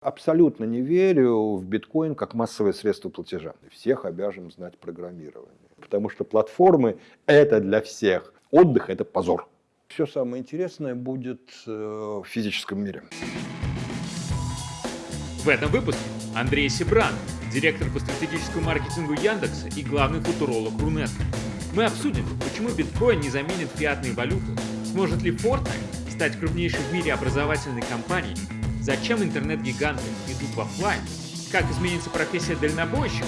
Абсолютно не верю в биткоин как массовое средство платежа. Всех обяжем знать программирование. Потому что платформы – это для всех. Отдых – это позор. Все самое интересное будет э, в физическом мире. В этом выпуске Андрей Сибран, директор по стратегическому маркетингу Яндекса и главный футуролог Рунета. Мы обсудим, почему биткоин не заменит фиатные валюты, сможет ли Fortnite стать крупнейшей в мире образовательной компанией Зачем интернет-гиганты идут в офлайн? Как изменится профессия дальнобойщика?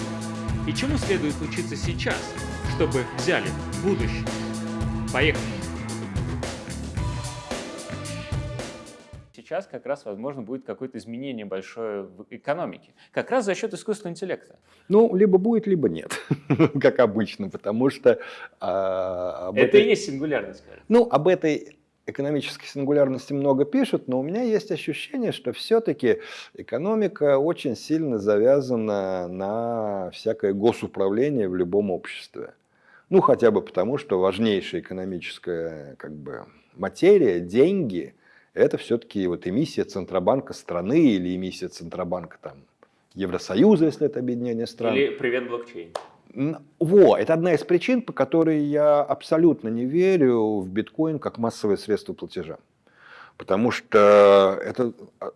И чему следует учиться сейчас, чтобы взяли будущее? Поехали! Сейчас как раз, возможно, будет какое-то изменение большое в экономике. Как раз за счет искусственного интеллекта. Ну, либо будет, либо нет, как обычно, потому что... А, Это этой... и есть сингулярность, кажется. Ну, об этой экономической сингулярности много пишут, но у меня есть ощущение, что все-таки экономика очень сильно завязана на всякое госуправление в любом обществе. Ну, хотя бы потому, что важнейшая экономическая как бы, материя, деньги, это все-таки вот эмиссия Центробанка страны или эмиссия Центробанка там, Евросоюза, если это объединение стран. Или привет блокчейн. Во, это одна из причин, по которой я абсолютно не верю в биткоин как массовое средство платежа. Потому что это а,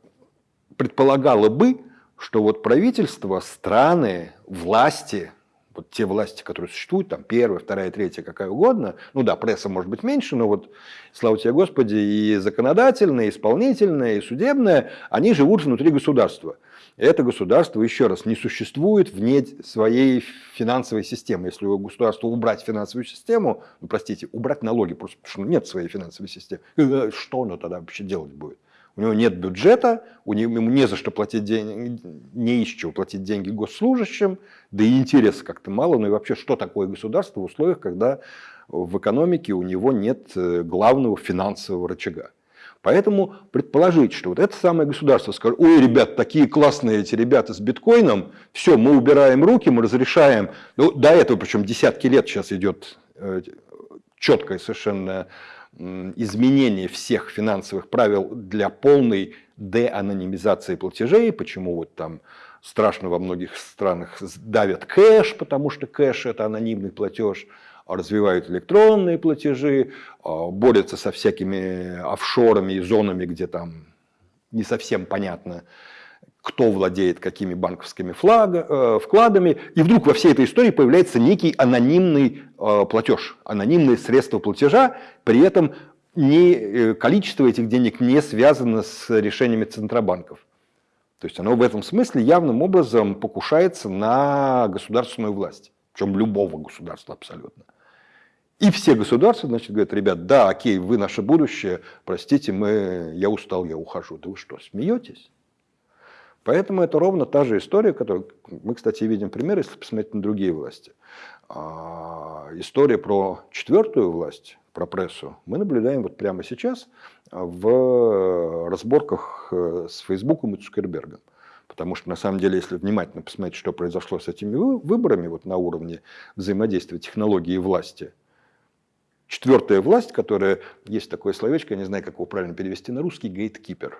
предполагало бы, что вот правительство, страны, власти, вот те власти, которые существуют, там первая, вторая, третья, какая угодно, ну да, пресса может быть меньше, но вот, слава тебе Господи, и законодательная, и исполнительная, и судебная, они живут внутри государства это государство, еще раз, не существует вне своей финансовой системы. Если у государства убрать финансовую систему, ну, простите, убрать налоги, просто потому что нет своей финансовой системы, э, что оно тогда вообще делать будет? У него нет бюджета, у него, ему не за что платить деньги, не из чего платить деньги госслужащим, да и интереса как-то мало. Ну и вообще, что такое государство в условиях, когда в экономике у него нет э, главного финансового рычага? Поэтому предположить, что вот это самое государство скажет, ой, ребят, такие классные эти ребята с биткоином, все, мы убираем руки, мы разрешаем. Ну, до этого, причем десятки лет сейчас идет э, четкое совершенно изменение всех финансовых правил для полной деанонимизации платежей, почему вот там страшно во многих странах давят кэш, потому что кэш – это анонимный платеж, развивают электронные платежи, а, борются со всякими офшорами и зонами, где там не совсем понятно, кто владеет какими банковскими флага, э, вкладами. И вдруг во всей этой истории появляется некий анонимный э, платеж, анонимное средство платежа, при этом не, э, количество этих денег не связано с решениями центробанков. То есть оно в этом смысле явным образом покушается на государственную власть, причем любого государства абсолютно. И все государства, значит, говорят, ребят, да, окей, вы наше будущее, простите, мы, я устал, я ухожу. Да вы что, смеетесь? Поэтому это ровно та же история, которую мы, кстати, видим пример, если посмотреть на другие власти. А, история про четвертую власть, про прессу, мы наблюдаем вот прямо сейчас в разборках э, с Фейсбуком и Цукербергом. Потому что, на самом деле, если внимательно посмотреть, что произошло с этими выборами вот на уровне взаимодействия технологии и власти – Четвертая власть, которая, есть такое словечко, я не знаю, как его правильно перевести на русский, гейткипер.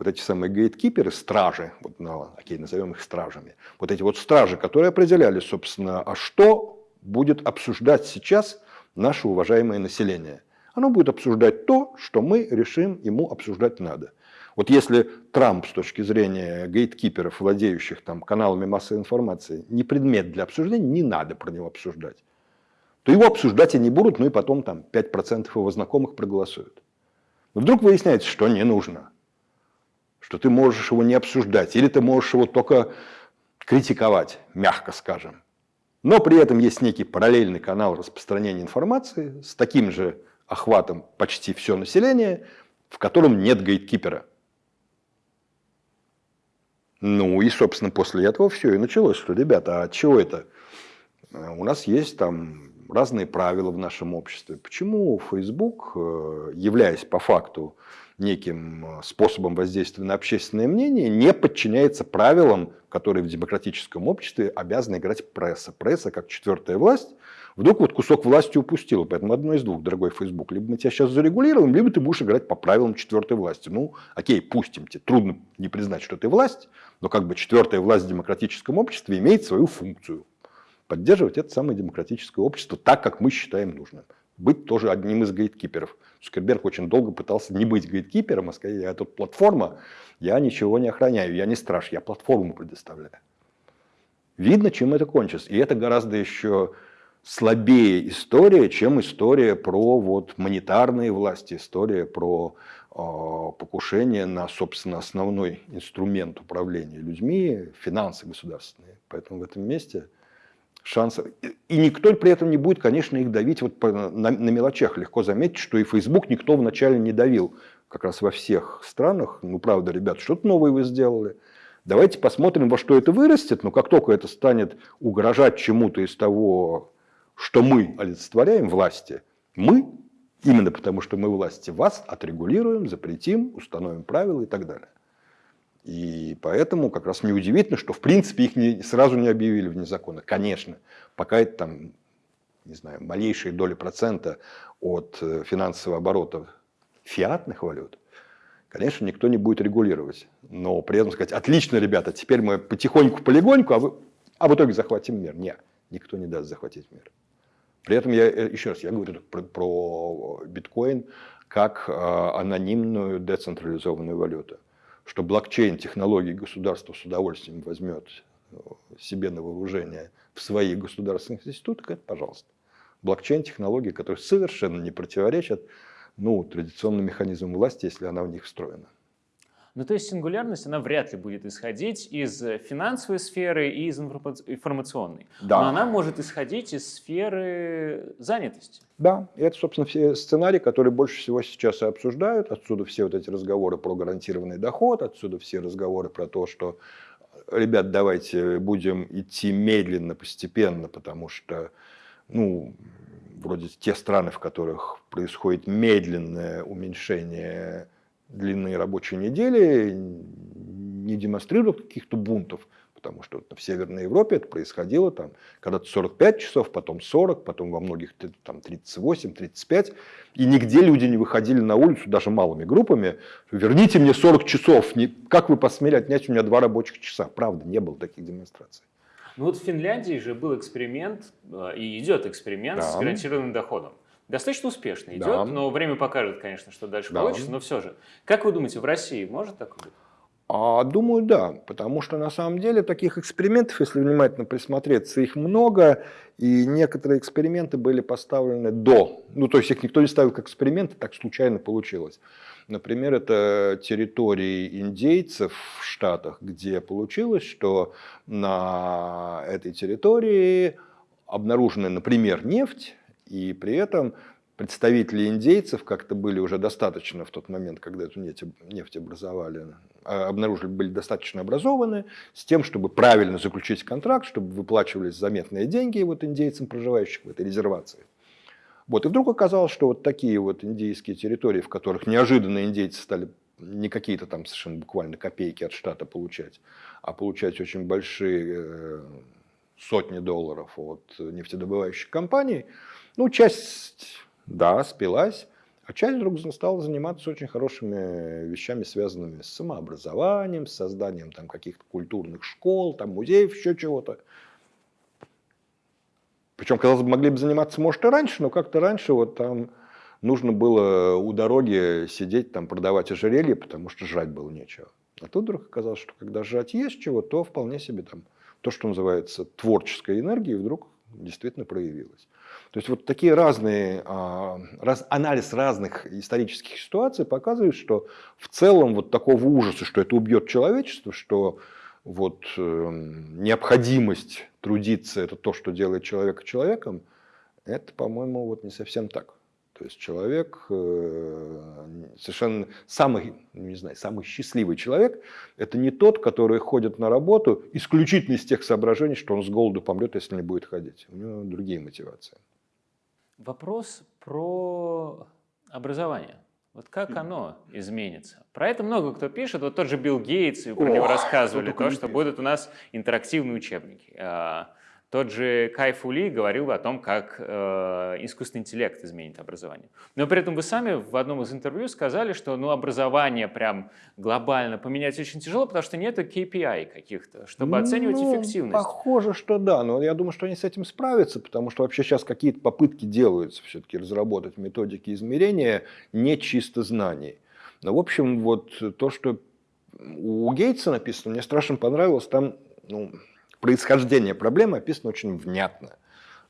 Вот эти самые гейткиперы, стражи, вот, ну, окей, назовем их стражами, вот эти вот стражи, которые определяли, собственно, а что будет обсуждать сейчас наше уважаемое население. Оно будет обсуждать то, что мы решим ему обсуждать надо. Вот если Трамп с точки зрения гейткиперов, владеющих там каналами массовой информации, не предмет для обсуждения, не надо про него обсуждать то его обсуждать и не будут, ну и потом там 5% его знакомых проголосуют. Но вдруг выясняется, что не нужно, что ты можешь его не обсуждать, или ты можешь его только критиковать, мягко скажем. Но при этом есть некий параллельный канал распространения информации с таким же охватом почти все население, в котором нет гейткипера. Ну и, собственно, после этого все и началось, что, ребята, а чего это? У нас есть там разные правила в нашем обществе. Почему Facebook, э, являясь по факту неким э, способом воздействия на общественное мнение, не подчиняется правилам, которые в демократическом обществе обязаны играть пресса. Пресса, как четвертая власть, вдруг вот кусок власти упустила. Поэтому одно из двух, дорогой Facebook. Либо мы тебя сейчас зарегулируем, либо ты будешь играть по правилам четвертой власти. Ну, окей, пустим тебе. Трудно не признать, что ты власть, но как бы четвертая власть в демократическом обществе имеет свою функцию. Поддерживать это самое демократическое общество так, как мы считаем нужным. Быть тоже одним из гейткиперов. Цукерберг очень долго пытался не быть гейткипером, а сказать, я тут платформа, я ничего не охраняю, я не страж, я платформу предоставляю. Видно, чем это кончится. И это гораздо еще слабее история, чем история про вот монетарные власти, история про э, покушение на, собственно, основной инструмент управления людьми, финансы государственные. Поэтому в этом месте шансов. И никто при этом не будет, конечно, их давить вот на мелочах. Легко заметить, что и Facebook никто вначале не давил. Как раз во всех странах. Ну, правда, ребят, что-то новое вы сделали. Давайте посмотрим, во что это вырастет. Но как только это станет угрожать чему-то из того, что мы олицетворяем власти, мы, именно потому что мы власти, вас отрегулируем, запретим, установим правила и так далее. И поэтому как раз неудивительно, что в принципе их не, сразу не объявили вне закона. Конечно, пока это там, не знаю, малейшие доли процента от э, финансового оборота фиатных валют, конечно, никто не будет регулировать. Но при этом сказать, отлично, ребята, теперь мы потихоньку, полигоньку, а, вы, а в итоге захватим мир. Нет, никто не даст захватить мир. При этом я, э, еще раз, я говорю про, про биткоин как э, анонимную децентрализованную валюту что блокчейн-технологии государство с удовольствием возьмет э, себе на вооружение в своих государственных институтах, это пожалуйста. Блокчейн-технологии, которые совершенно не противоречат ну, традиционным механизмам власти, если она в них встроена. Ну, то есть сингулярность, она вряд ли будет исходить из финансовой сферы и из информационной. Да. Но она может исходить из сферы занятости. Да, и это, собственно, все сценарии, которые больше всего сейчас и обсуждают. Отсюда все вот эти разговоры про гарантированный доход, отсюда все разговоры про то, что, ребят, давайте будем идти медленно, постепенно, потому что, ну, вроде те страны, в которых происходит медленное уменьшение длинные рабочие недели не демонстрируют каких-то бунтов, потому что в Северной Европе это происходило там когда-то 45 часов, потом 40, потом во многих там 38, 35, и нигде люди не выходили на улицу, даже малыми группами, верните мне 40 часов, не, как вы посмели отнять у меня два рабочих часа, правда, не было таких демонстраций. Ну вот в Финляндии же был эксперимент, э, и идет эксперимент да. с гарантированным доходом достаточно успешно идет, да. но время покажет, конечно, что дальше да. получится, но все же. Как вы думаете, в России может такое быть? А, думаю, да, потому что на самом деле таких экспериментов, если внимательно присмотреться, их много, и некоторые эксперименты были поставлены до, ну то есть их никто не ставил как эксперименты, так случайно получилось. Например, это территории индейцев в Штатах, где получилось, что на этой территории обнаружена, например, нефть, и при этом представители индейцев как-то были уже достаточно в тот момент, когда эту нефть, образовали, а, обнаружили, были достаточно образованы с тем, чтобы правильно заключить контракт, чтобы выплачивались заметные деньги вот индейцам, проживающим в этой резервации. Вот, и вдруг оказалось, что вот такие вот индейские территории, в которых неожиданно индейцы стали не какие-то там совершенно буквально копейки от штата получать, а получать очень большие э, сотни долларов от нефтедобывающих компаний – ну, часть, да, спилась, а часть вдруг стала заниматься очень хорошими вещами, связанными с самообразованием, с созданием там каких-то культурных школ, там музеев, еще чего-то. Причем, казалось бы, могли бы заниматься, может, и раньше, но как-то раньше вот там нужно было у дороги сидеть, там продавать ожерелье, потому что жрать было нечего. А тут вдруг оказалось, что когда жрать есть чего, то вполне себе там то, что называется творческой энергией, вдруг действительно проявилось. То есть вот такие разные, а, раз, анализ разных исторических ситуаций показывает, что в целом вот такого ужаса, что это убьет человечество, что вот э, необходимость трудиться это то, что делает человека человеком, это, по-моему, вот не совсем так. То есть человек, э, совершенно самый, не знаю, самый счастливый человек, это не тот, который ходит на работу исключительно из тех соображений, что он с голоду помрет, если не будет ходить. У него другие мотивации. Вопрос про образование. Вот как оно изменится? Про это много кто пишет. Вот тот же Билл Гейтс, и про О, него рассказывали, то, что будут у нас интерактивные учебники. Тот же Кай Фули говорил о том, как э, искусственный интеллект изменит образование. Но при этом вы сами в одном из интервью сказали, что ну, образование прям глобально поменять очень тяжело, потому что нет KPI каких-то, чтобы ну, оценивать эффективность. Похоже, что да, но я думаю, что они с этим справятся, потому что вообще сейчас какие-то попытки делаются все-таки разработать методики измерения не чисто знаний. Но, в общем, вот то, что у Гейтса написано, мне страшно понравилось, там ну, происхождение проблемы описано очень внятно.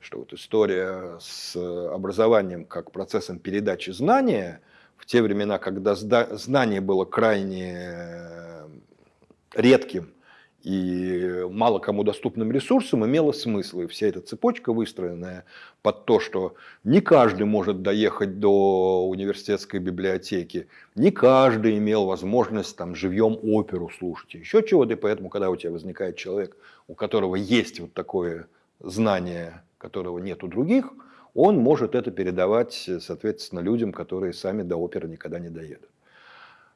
Что вот история с образованием как процессом передачи знания в те времена, когда знание было крайне редким и мало кому доступным ресурсом имело смысл. И вся эта цепочка, выстроенная под то, что не каждый может доехать до университетской библиотеки, не каждый имел возможность там живьем оперу слушать, еще чего-то. И поэтому, когда у тебя возникает человек, у которого есть вот такое знание, которого нет у других, он может это передавать, соответственно, людям, которые сами до оперы никогда не доедут.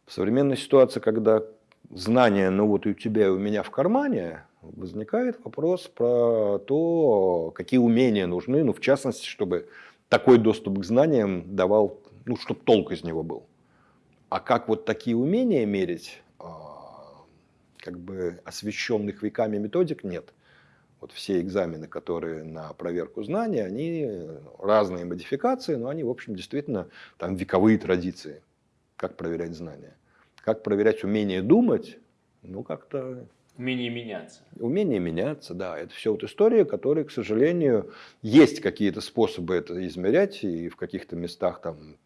В современной ситуации, когда знания, ну вот и у тебя, и у меня в кармане, возникает вопрос про то, какие умения нужны, ну в частности, чтобы такой доступ к знаниям давал, ну чтобы толк из него был. А как вот такие умения мерить, а, как бы освещенных веками методик нет. Вот все экзамены, которые на проверку знаний, они разные модификации, но они, в общем, действительно там вековые традиции, как проверять знания. Как проверять умение думать? Ну, как-то... Умение меняться. Умение меняться, да. Это все вот история, которая, к сожалению, есть какие-то способы это измерять, и в каких-то местах там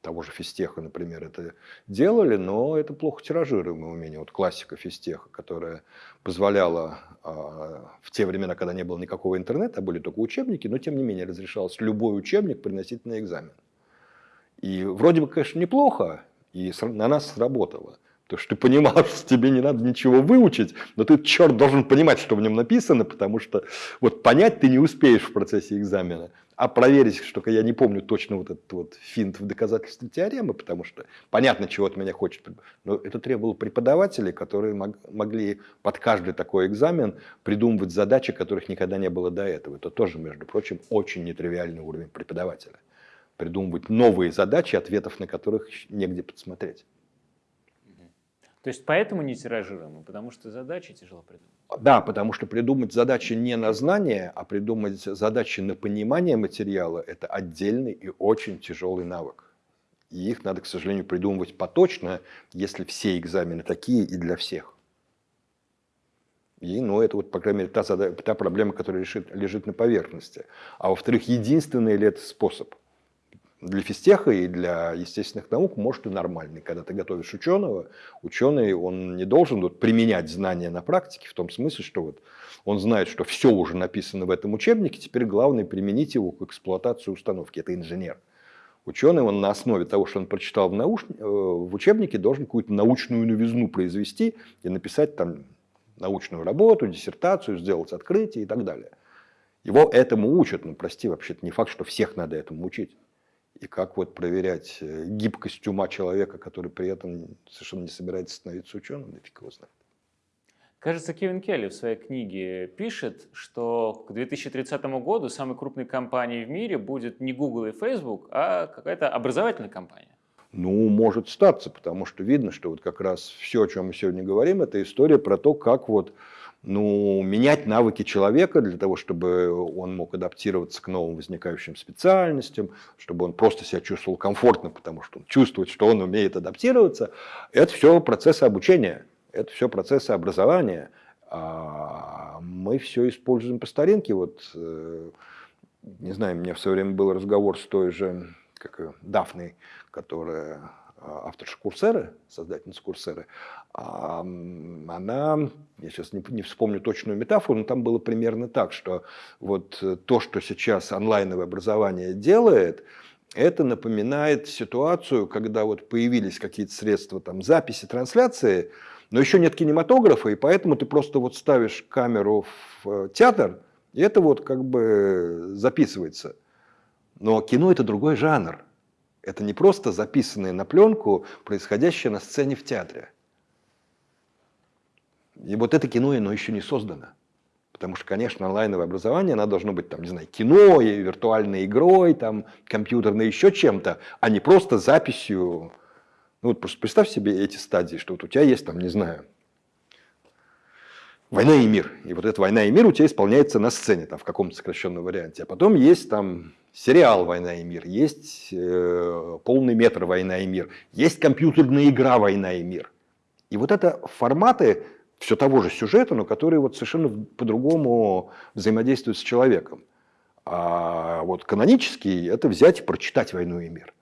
того же физтеха, например, это делали, но это плохо тиражируемое умение. Вот классика физтеха, которая позволяла э, в те времена, когда не было никакого интернета, а были только учебники, но тем не менее разрешалось любой учебник приносить на экзамен. И вроде бы, конечно, неплохо, и на нас сработало. Потому что ты понимал, что тебе не надо ничего выучить, но ты, черт, должен понимать, что в нем написано, потому что вот понять ты не успеешь в процессе экзамена. А проверить, что я не помню точно вот этот вот финт в доказательстве теоремы, потому что понятно, чего от меня хочет. Но это требовало преподавателей, которые могли под каждый такой экзамен придумывать задачи, которых никогда не было до этого. Это тоже, между прочим, очень нетривиальный уровень преподавателя придумывать новые задачи, ответов на которых негде подсмотреть. То есть поэтому не тиражируем, потому что задачи тяжело придумать? Да, потому что придумать задачи не на знание, а придумать задачи на понимание материала – это отдельный и очень тяжелый навык. И их надо, к сожалению, придумывать поточно, если все экзамены такие и для всех. И, ну, это вот, по крайней мере, та, та проблема, которая лежит, лежит на поверхности. А во-вторых, единственный ли это способ – для физтеха и для естественных наук, может, и нормальный. Когда ты готовишь ученого, ученый, он не должен вот, применять знания на практике, в том смысле, что вот он знает, что все уже написано в этом учебнике, теперь главное применить его к эксплуатации установки. Это инженер. Ученый, он на основе того, что он прочитал в, науш... Э, в учебнике, должен какую-то научную новизну произвести и написать там научную работу, диссертацию, сделать открытие и так далее. Его этому учат, ну прости, вообще-то не факт, что всех надо этому учить и как вот проверять э, гибкость ума человека, который при этом совершенно не собирается становиться ученым, да фиг его знает. Кажется, Кевин Келли в своей книге пишет, что к 2030 году самой крупной компанией в мире будет не Google и Facebook, а какая-то образовательная компания. Ну, может статься, потому что видно, что вот как раз все, о чем мы сегодня говорим, это история про то, как вот ну, менять навыки человека для того, чтобы он мог адаптироваться к новым возникающим специальностям, чтобы он просто себя чувствовал комфортно, потому что он чувствует, что он умеет адаптироваться. Это все процессы обучения, это все процессы образования. А мы все используем по старинке. Вот, э, не знаю, у меня в свое время был разговор с той же как Дафной, которая авторша Курсеры, создательница Курсеры, а, она, я сейчас не, не вспомню точную метафору, но там было примерно так, что вот то, что сейчас онлайновое образование делает, это напоминает ситуацию, когда вот появились какие-то средства там, записи, трансляции, но еще нет кинематографа, и поэтому ты просто вот ставишь камеру в э, театр, и это вот как бы записывается – Но кино – это другой жанр. Это не просто записанное на пленку, происходящее на сцене в театре. И вот это кино, оно еще не создано. Потому что, конечно, онлайновое образование, оно должно быть, там, не знаю, кино, и виртуальной игрой, там, компьютерной, еще чем-то, а не просто записью. Ну вот просто представь себе эти стадии, что вот у тебя есть, там, не знаю, «Война и мир». И вот эта «Война и мир» у тебя исполняется на сцене, там, в каком-то сокращенном варианте. А потом есть там сериал «Война и мир», есть э, полный метр «Война и мир», есть компьютерная игра «Война и мир». И вот это форматы все того же сюжета, но которые вот совершенно по-другому взаимодействуют с человеком. А вот канонический – это взять и прочитать «Войну и мир».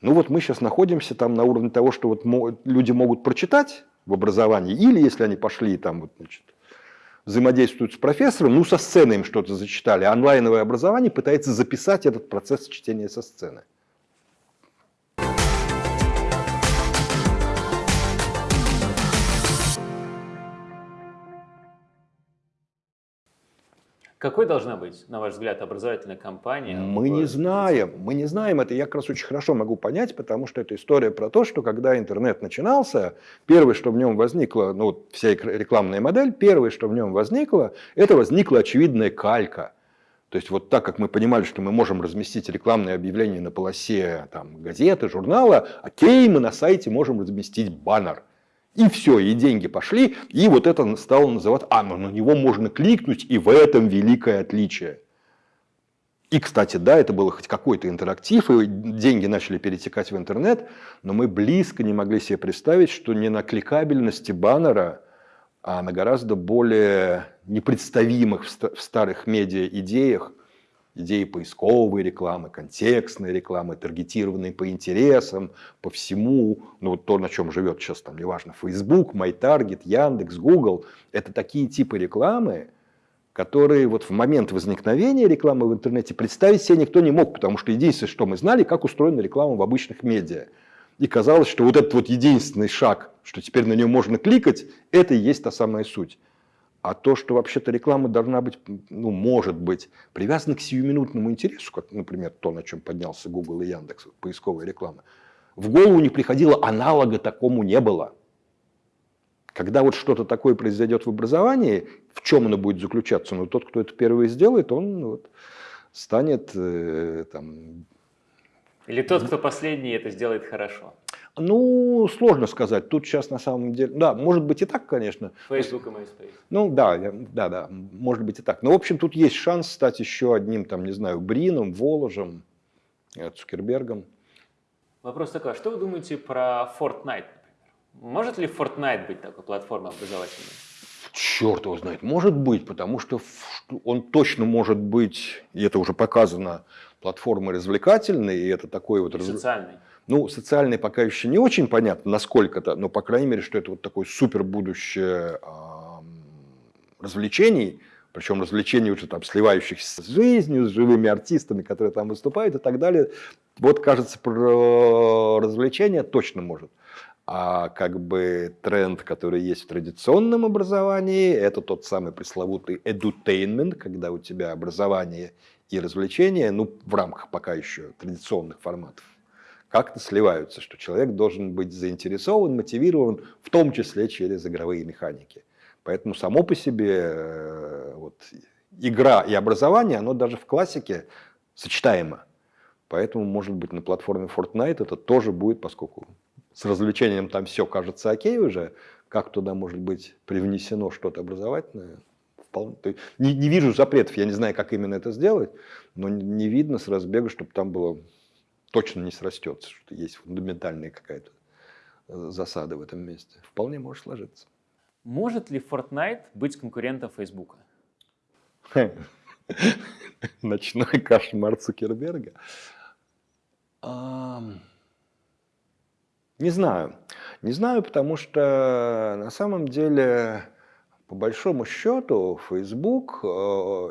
Ну вот мы сейчас находимся там на уровне того, что вот люди могут прочитать в образовании, или если они пошли там вот, значит, взаимодействуют с профессором, ну, со сцены им что-то зачитали. Онлайновое образование пытается записать этот процесс чтения со сцены. Какой должна быть, на ваш взгляд, образовательная кампания? Мы не знаем, мы не знаем это. Я как раз очень хорошо могу понять, потому что это история про то, что когда интернет начинался, первое, что в нем возникло, ну вся рекламная модель, первое, что в нем возникло, это возникла очевидная калька. То есть вот так как мы понимали, что мы можем разместить рекламные объявления на полосе там, газеты, журнала, окей, мы на сайте можем разместить баннер – и все, и деньги пошли, и вот это стало называть, а, ну на него можно кликнуть, и в этом великое отличие. И, кстати, да, это было хоть какой-то интерактив, и деньги начали перетекать в интернет, но мы близко не могли себе представить, что не на кликабельности баннера, а на гораздо более непредставимых в старых медиа идеях идеи поисковой рекламы, контекстной рекламы, таргетированной по интересам, по всему, ну вот то, на чем живет сейчас там, неважно, Facebook, MyTarget, Яндекс, Google, это такие типы рекламы, которые вот в момент возникновения рекламы в интернете представить себе никто не мог, потому что единственное, что мы знали, как устроена реклама в обычных медиа. И казалось, что вот этот вот единственный шаг, что теперь на нее можно кликать, это и есть та самая суть. А то, что вообще-то реклама должна быть, ну, может быть, привязана к сиюминутному интересу, как, например, то, на чем поднялся Google и Яндекс, поисковая реклама, в голову не приходило, аналога такому не было. Когда вот что-то такое произойдет в образовании, в чем оно будет заключаться? Ну, тот, кто это первый сделает, он вот, станет э, там... Или тот, кто последний это сделает хорошо. Ну, сложно сказать. Тут сейчас на самом деле... Да, может быть и так, конечно. Facebook и MySpace. Ну, да, да, да, может быть и так. Но, в общем, тут есть шанс стать еще одним, там, не знаю, Брином, Воложем, э, Цукербергом. Вопрос такой, а что вы думаете про Fortnite, например? Может ли Fortnite быть такой платформой образовательной? Черт его знает, может быть, потому что он точно может быть, и это уже показано, платформой развлекательной, и это такой вот... И раз... социальный. Ну, социальный пока еще не очень понятно, насколько-то, но, по крайней мере, что это вот такое супер будущее развлечений, причем развлечений уже там сливающихся с жизнью, с живыми артистами, которые там выступают и так далее. Вот, кажется, про развлечения точно может. А как бы тренд, который есть в традиционном образовании, это тот самый пресловутый edutainment, когда у тебя образование и развлечения, ну, в рамках пока еще традиционных форматов, как-то сливаются, что человек должен быть заинтересован, мотивирован, в том числе через игровые механики. Поэтому само по себе э, вот, игра и образование, оно даже в классике сочетаемо. Поэтому, может быть, на платформе Fortnite это тоже будет, поскольку с развлечением там все кажется окей уже, как туда может быть привнесено что-то образовательное, вполне. Не, не вижу запретов, я не знаю, как именно это сделать, но не видно с разбега, чтобы там было точно не срастется, что есть фундаментальная какая-то э, засада в этом месте. Вполне может сложиться. Может ли Fortnite быть конкурентом Фейсбука? Ночной кошмар Цукерберга. Не знаю. Не знаю, потому что на самом деле, по большому счету, Facebook э,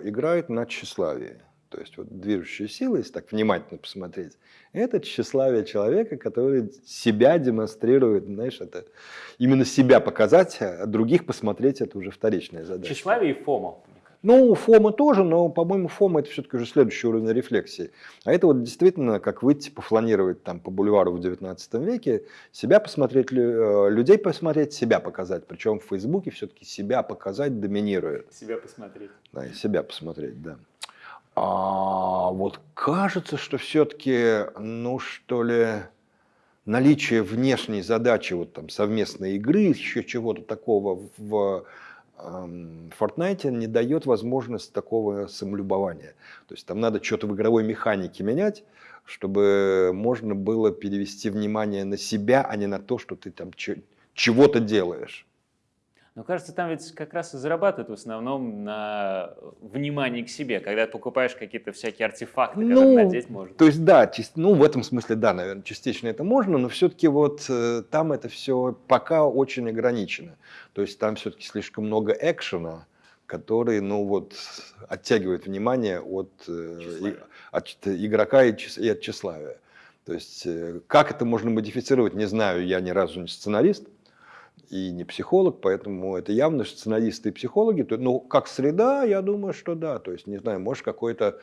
играет на тщеславии. То есть вот движущая сила, если так внимательно посмотреть, это тщеславие человека, который себя демонстрирует, знаешь, это именно себя показать, а других посмотреть, это уже вторичная задача. Тщеславие и ФОМО, Ну, Фома тоже, но, по-моему, Фома это все-таки уже следующий уровень рефлексии. А это вот действительно как выйти пофланировать там по бульвару в 19 веке, себя посмотреть, э, людей посмотреть, себя показать. Причем в Фейсбуке все-таки себя показать доминирует. Себя посмотреть. Да, и себя посмотреть, да. А вот кажется, что все-таки, ну что ли, наличие внешней задачи, вот там совместной игры, еще чего-то такого в Fortnite не дает возможность такого самолюбования. То есть там надо что-то в игровой механике менять, чтобы можно было перевести внимание на себя, а не на то, что ты там чего-то делаешь. Но кажется, там ведь как раз и зарабатывают в основном на внимании к себе, когда ты покупаешь какие-то всякие артефакты, ну, которые надеть можно. То есть да, ну в этом смысле да, наверное, частично это можно, но все-таки вот э, там это все пока очень ограничено. То есть там все-таки слишком много экшена, который, ну вот, оттягивает внимание от, э, от игрока и, и от тщеславия. То есть э, как это можно модифицировать, не знаю, я ни разу не сценарист, и не психолог, поэтому это явно сценаристы и психологи. Ну, как среда, я думаю, что да. То есть, не знаю, может какой-то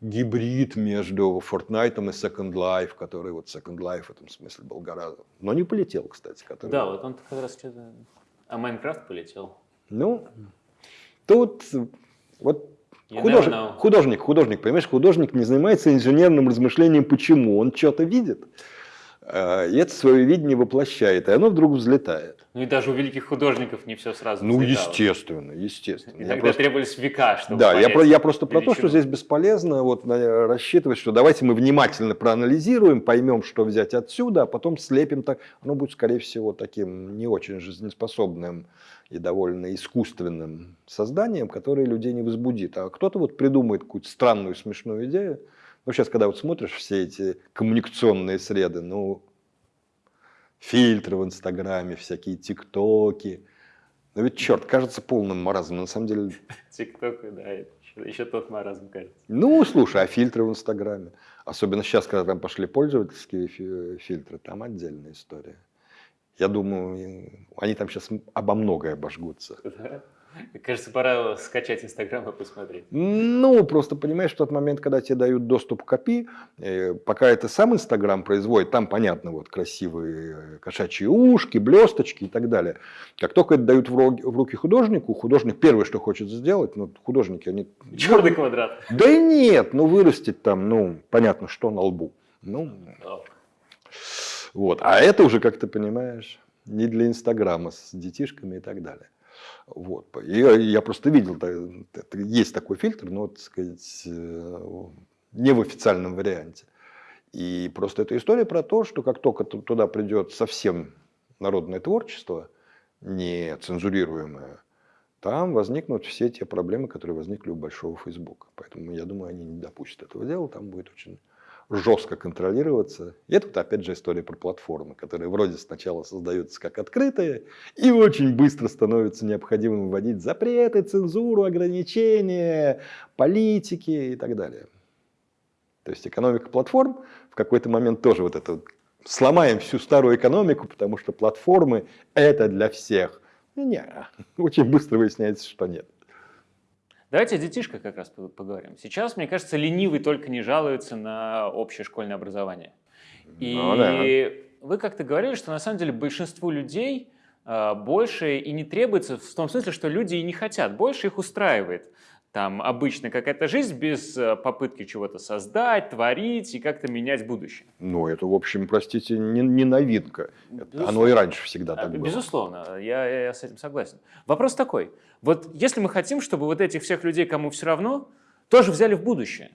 гибрид между Fortnite и Second Life, который вот Second Life в этом смысле был гораздо... Но не полетел, кстати. Который... Да, вот он как раз что-то... А Майнкрафт полетел. Ну, тут вот художник, художник, художник, понимаешь, художник не занимается инженерным размышлением, почему. Он что-то видит, э, и это свое видение воплощает, и оно вдруг взлетает. Ну и даже у великих художников не все сразу Ну, взлетало. естественно, естественно. И я тогда просто... требовались века, чтобы Да, я, про, я просто про то, что здесь бесполезно вот, рассчитывать, что давайте мы внимательно проанализируем, поймем, что взять отсюда, а потом слепим так. Оно будет, скорее всего, таким не очень жизнеспособным и довольно искусственным созданием, которое людей не возбудит. А кто-то вот придумает какую-то странную, смешную идею. Ну, сейчас, когда вот смотришь все эти коммуникационные среды, ну, фильтры в Инстаграме, всякие ТикТоки. Но ведь, черт, кажется полным маразмом. На самом деле... ТикТок, да, еще, еще тот маразм, кажется. Ну, слушай, а фильтры в Инстаграме? Особенно сейчас, когда там пошли пользовательские фильтры, там отдельная история. Я думаю, они там сейчас обо многое обожгутся. Да? Кажется, пора скачать Инстаграм и посмотреть. Ну, просто понимаешь, в тот момент, когда тебе дают доступ к API, э, пока это сам Инстаграм производит, там, понятно, вот красивые э, кошачьи ушки, блесточки и так далее. Как только это дают в руки художнику, художник первое, что хочет сделать, ну, художники, они... Черный квадрат. Да и нет, ну, вырастить там, ну, понятно, что на лбу. Ну, вот. А это уже, как ты понимаешь, не для Инстаграма с детишками и так далее. Вот. И я просто видел, есть такой фильтр, но, так сказать, э, не в официальном варианте. И просто эта история про то, что как только туда придет совсем народное творчество, не цензурируемое, там возникнут все те проблемы, которые возникли у большого Фейсбука. Поэтому я думаю, они не допустят этого дела, там будет очень жестко контролироваться. И это вот опять же история про платформы, которые вроде сначала создаются как открытые и очень быстро становятся необходимым вводить запреты, цензуру, ограничения, политики и так далее. То есть экономика платформ в какой-то момент тоже вот это сломаем всю старую экономику, потому что платформы это для всех. Не, очень быстро выясняется, что нет. Давайте о детишках как раз поговорим. Сейчас, мне кажется, ленивый только не жалуется на общее школьное образование. И ну, да. вы как-то говорили, что на самом деле большинству людей э, больше и не требуется, в том смысле, что люди и не хотят, больше их устраивает там обычно какая-то жизнь без э, попытки чего-то создать, творить и как-то менять будущее. Ну, это, в общем, простите, не, не новинка. Безусловно. Оно и раньше всегда так было. Безусловно, я, я с этим согласен. Вопрос такой. Вот если мы хотим, чтобы вот этих всех людей, кому все равно, тоже взяли в будущее,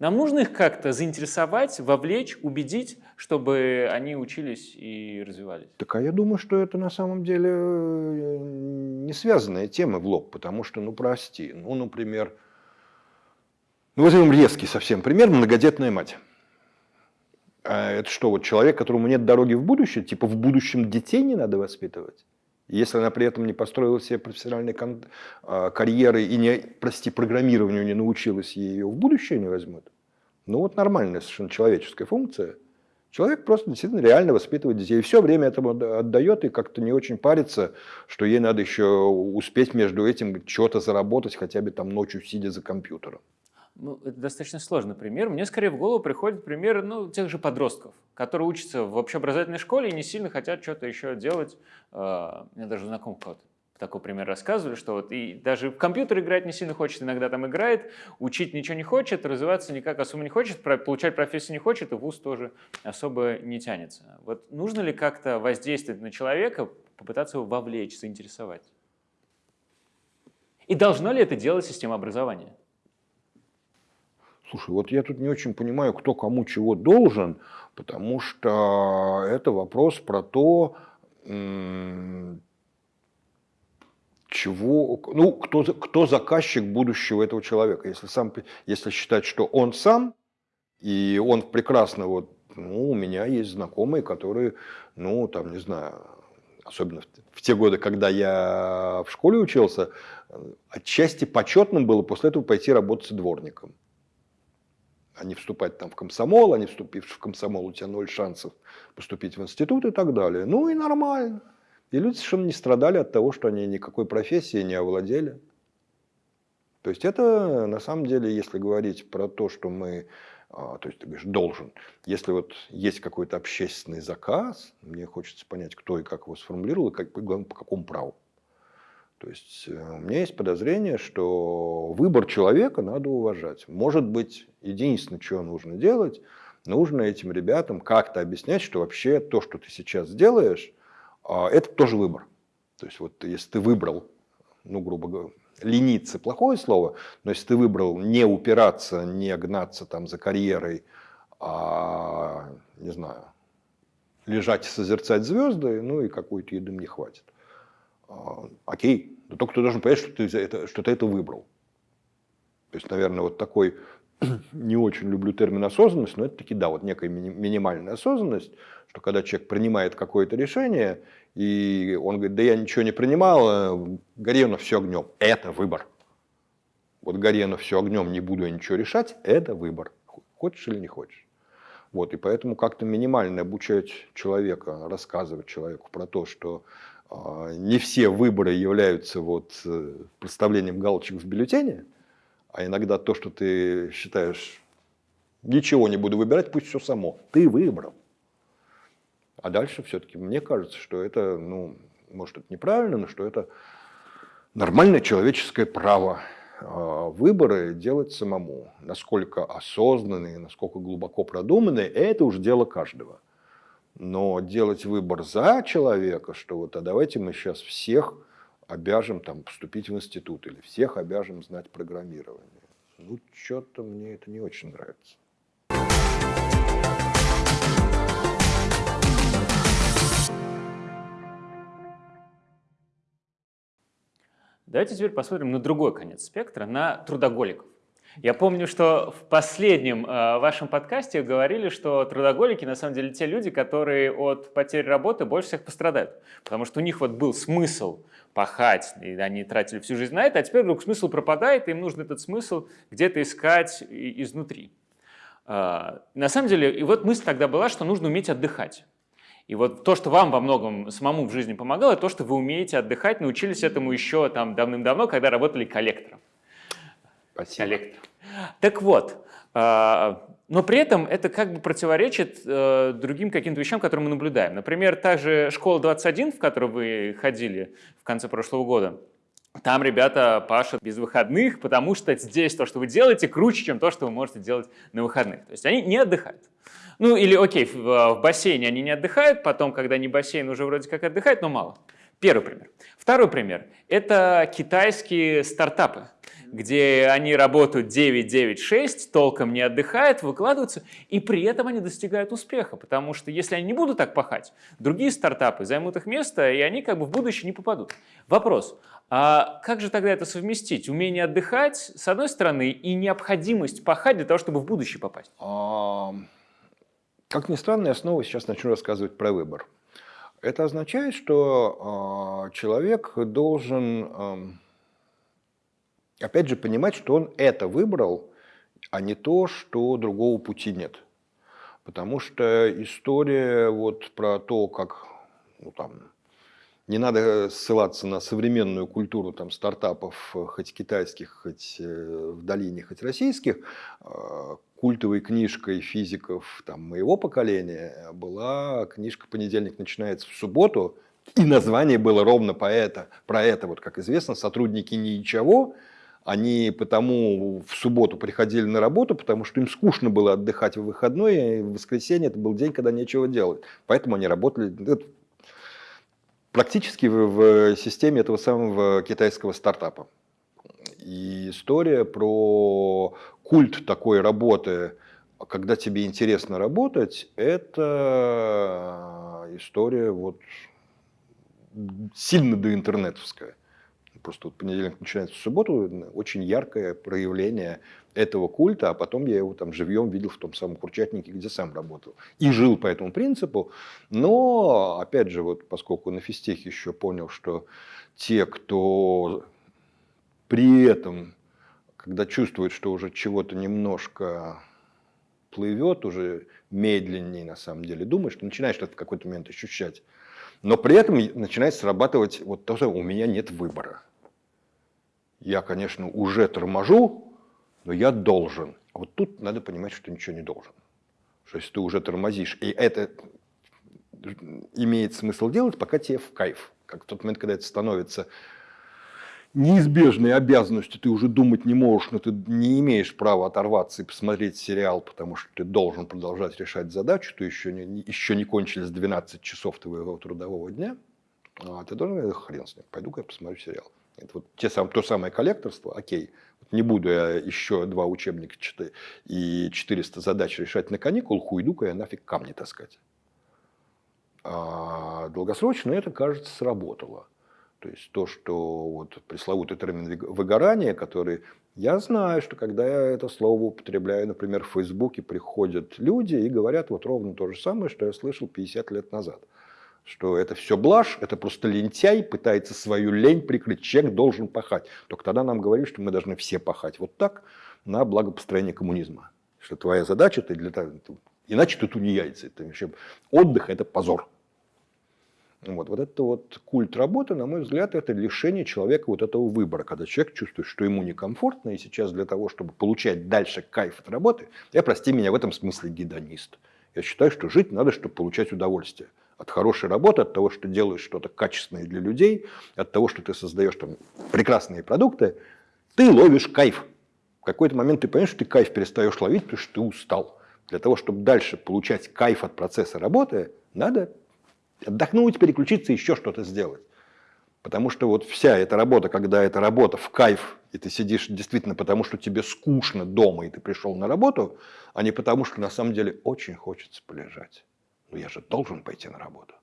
нам нужно их как-то заинтересовать, вовлечь, убедить, чтобы они учились и развивались. Так а я думаю, что это на самом деле э, не связанная тема в лоб, потому что, ну прости, ну, например, ну возьмем резкий совсем пример, многодетная мать. А это что, вот человек, которому нет дороги в будущее, типа в будущем детей не надо воспитывать? Если она при этом не построила себе профессиональной а, карьеры и, не, прости, программированию не научилась, ее в будущее не возьмут. Ну вот нормальная совершенно человеческая функция. Человек просто действительно реально воспитывает детей. И все время этому отдает и как-то не очень парится, что ей надо еще успеть между этим что-то заработать, хотя бы там ночью сидя за компьютером. Ну, это достаточно сложный пример. Мне скорее в голову приходит пример ну, тех же подростков, которые учатся в общеобразовательной школе и не сильно хотят что-то еще делать. А, мне даже знакомый кто-то такой пример рассказывали, что вот и даже в компьютер играть не сильно хочет, иногда там играет, учить ничего не хочет, развиваться никак особо не хочет, получать профессию не хочет, и вуз тоже особо не тянется. Вот нужно ли как-то воздействовать на человека, попытаться его вовлечь, заинтересовать? И должно ли это делать система образования? Слушай, вот я тут не очень понимаю, кто кому чего должен, потому что это вопрос про то, чего, ну, кто, кто заказчик будущего этого человека. Если, сам, если считать, что он сам, и он прекрасно, вот, ну, у меня есть знакомые, которые, ну, там, не знаю, особенно в, те годы, когда я в школе учился, отчасти почетным было после этого пойти работать дворником. А не вступать там в комсомол, а не вступив в комсомол, у тебя ноль шансов поступить в институт и так далее. Ну и нормально. И люди совершенно не страдали от того, что они никакой профессии не овладели. То есть это на самом деле, если говорить про то, что мы, а, то есть ты говоришь, должен, если вот есть какой-то общественный заказ, мне хочется понять, кто и как его сформулировал, и как, по какому праву. То есть э, у меня есть подозрение, что выбор человека надо уважать. Может быть, единственное, что нужно делать, нужно этим ребятам как-то объяснять, что вообще то, что ты сейчас делаешь, а, это тоже выбор. То есть вот если ты выбрал, ну, грубо говоря, лениться плохое слово, но если ты выбрал не упираться, не гнаться там за карьерой, а, не знаю, лежать и созерцать звезды, ну и какой-то еды мне хватит. А, окей, но только ты должен понять, что ты, это, что ты это выбрал. То есть, наверное, вот такой, не очень люблю термин осознанность, но это таки, да, вот некая минимальная осознанность, что когда человек принимает какое-то решение, и он говорит, да я ничего не принимал, гори оно все огнем. Это выбор. Вот гори оно все огнем, не буду я ничего решать, это выбор. Хочешь или не хочешь. Вот, и поэтому как-то минимально обучать человека, рассказывать человеку про то, что э, не все выборы являются вот, э, представлением галочек в бюллетене, а иногда то, что ты считаешь, ничего не буду выбирать, пусть все само. Ты выбрал. А дальше все-таки мне кажется, что это, ну, может, это неправильно, но что это нормальное человеческое право а, выборы делать самому. Насколько осознанные, насколько глубоко продуманные, это уже дело каждого. Но делать выбор за человека, что вот, а давайте мы сейчас всех обяжем там, поступить в институт или всех обяжем знать программирование. Ну, что-то мне это не очень нравится. Давайте теперь посмотрим на другой конец спектра, на трудоголиков. Я помню, что в последнем э, вашем подкасте говорили, что трудоголики на самом деле те люди, которые от потери работы больше всех пострадают. Потому что у них вот был смысл пахать, и они тратили всю жизнь на это, а теперь вдруг смысл пропадает, и им нужно этот смысл где-то искать изнутри. Э, на самом деле, и вот мысль тогда была, что нужно уметь отдыхать. И вот то, что вам во многом самому в жизни помогало, то, что вы умеете отдыхать, научились этому еще там давным-давно, когда работали коллектором. Спасибо. Коллектор. Так вот, а, но при этом это как бы противоречит э, другим каким-то вещам, которые мы наблюдаем. Например, та же школа 21, в которую вы ходили в конце прошлого года, там ребята пашут без выходных, потому что здесь то, что вы делаете, круче, чем то, что вы можете делать на выходных. То есть они не отдыхают. Ну или окей, в, бассейне они не отдыхают, потом, когда не бассейн, уже вроде как отдыхают, но мало. Первый пример. Второй пример – это китайские стартапы, где они работают 9-9-6, толком не отдыхают, выкладываются, и при этом они достигают успеха, потому что если они не будут так пахать, другие стартапы займут их место, и они как бы в будущее не попадут. Вопрос, а как же тогда это совместить? Умение отдыхать, с одной стороны, и необходимость пахать для того, чтобы в будущее попасть? Как ни странно, я снова сейчас начну рассказывать про выбор. Это означает, что э, человек должен, опять же, понимать, что он это выбрал, а не то, что другого пути нет. Потому что история вот про то, как ну, там, не надо ссылаться на современную культуру там, стартапов, хоть китайских, хоть э, в долине, хоть российских. Культовой книжкой физиков там, моего поколения была книжка «Понедельник начинается в субботу», и название было ровно по это, про это, вот как известно, сотрудники ничего, они потому в субботу приходили на работу, потому что им скучно было отдыхать в выходной, и в воскресенье это был день, когда нечего делать. Поэтому они работали практически в системе этого самого китайского стартапа. И история про культ такой работы, когда тебе интересно работать, это история вот сильно доинтернетовская. Просто вот понедельник начинается в субботу, очень яркое проявление этого культа, а потом я его там живьем видел в том самом Курчатнике, где сам работал. И жил по этому принципу. Но, опять же, вот поскольку на физтехе еще понял, что те, кто при этом, когда чувствует, что уже чего-то немножко плывет, уже медленнее на самом деле думаешь, что начинаешь это в какой-то момент ощущать. Но при этом начинает срабатывать вот то, что у меня нет выбора. Я, конечно, уже торможу, но я должен. А вот тут надо понимать, что ничего не должен. Что если ты уже тормозишь, и это имеет смысл делать, пока тебе в кайф. Как в тот момент, когда это становится неизбежной обязанностью ты уже думать не можешь, но ты не имеешь права оторваться и посмотреть сериал, потому что ты должен продолжать решать задачу, то еще не, еще не кончились 12 часов твоего трудового дня, а ты должен, хрен с ним, пойду-ка я посмотрю сериал. Это вот те сам, то самое коллекторство, окей, не буду я еще два учебника и 400 задач решать на каникул, уйду-ка я нафиг камни таскать. А долгосрочно это, кажется, сработало. То есть то, что вот пресловутый термин выгорание, который я знаю, что когда я это слово употребляю, например, в Фейсбуке приходят люди и говорят вот ровно то же самое, что я слышал 50 лет назад. Что это все блажь, это просто лентяй пытается свою лень прикрыть. Человек должен пахать. Только тогда нам говорили, что мы должны все пахать вот так на благо построения коммунизма. Что твоя задача, ты для того, иначе ты тунеядец. Это вообще отдых – это позор. Вот, вот это вот культ работы, на мой взгляд, это лишение человека вот этого выбора, когда человек чувствует, что ему некомфортно, и сейчас для того, чтобы получать дальше кайф от работы, я, прости меня, в этом смысле гедонист. Я считаю, что жить надо, чтобы получать удовольствие. От хорошей работы, от того, что делаешь что-то качественное для людей, от того, что ты создаешь там прекрасные продукты, ты ловишь кайф. В какой-то момент ты понимаешь, что ты кайф перестаешь ловить, потому что ты устал. Для того, чтобы дальше получать кайф от процесса работы, надо отдохнуть, переключиться, еще что-то сделать. Потому что вот вся эта работа, когда эта работа в кайф, и ты сидишь действительно потому, что тебе скучно дома, и ты пришел на работу, а не потому, что на самом деле очень хочется полежать. Но я же должен пойти на работу.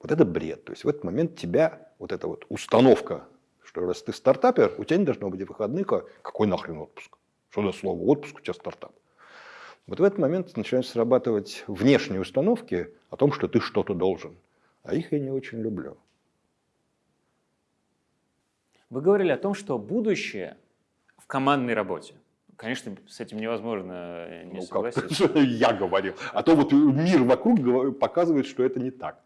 Вот это бред. То есть в этот момент тебя, вот эта вот установка, что раз ты стартапер, у тебя не должно быть выходных, а какой нахрен отпуск? Что за слово отпуск, у тебя стартап? Вот в этот момент начинают срабатывать внешние установки о том, что ты что-то должен. А их я не очень люблю. Вы говорили о том, что будущее в командной работе. Конечно, с этим невозможно э, не ну, согласиться. Как? Я говорил. А то вот мир вокруг показывает, что это не так.